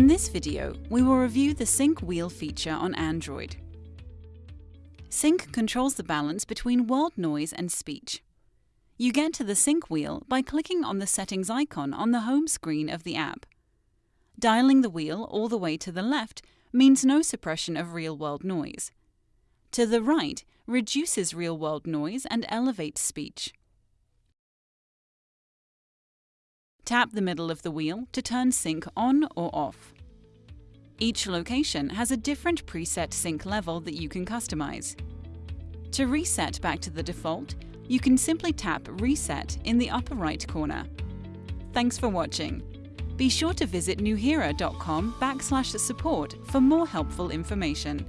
In this video, we will review the SINC Wheel feature on Android. SINC controls the balance between world noise and speech. You get to the SINC wheel by clicking on the settings icon on the home screen of the app. Dialing the wheel all the way to the left means no suppression of real-world noise. To the right reduces real-world noise and elevates speech. Tap the middle of the wheel to turn SINC on or off. Each location has a different preset SINC level that you can customize. To reset back to the default, you can simply tap Reset in the upper right corner. Thanks for watching. Be sure to visit nuheara.com backslash support for more helpful information.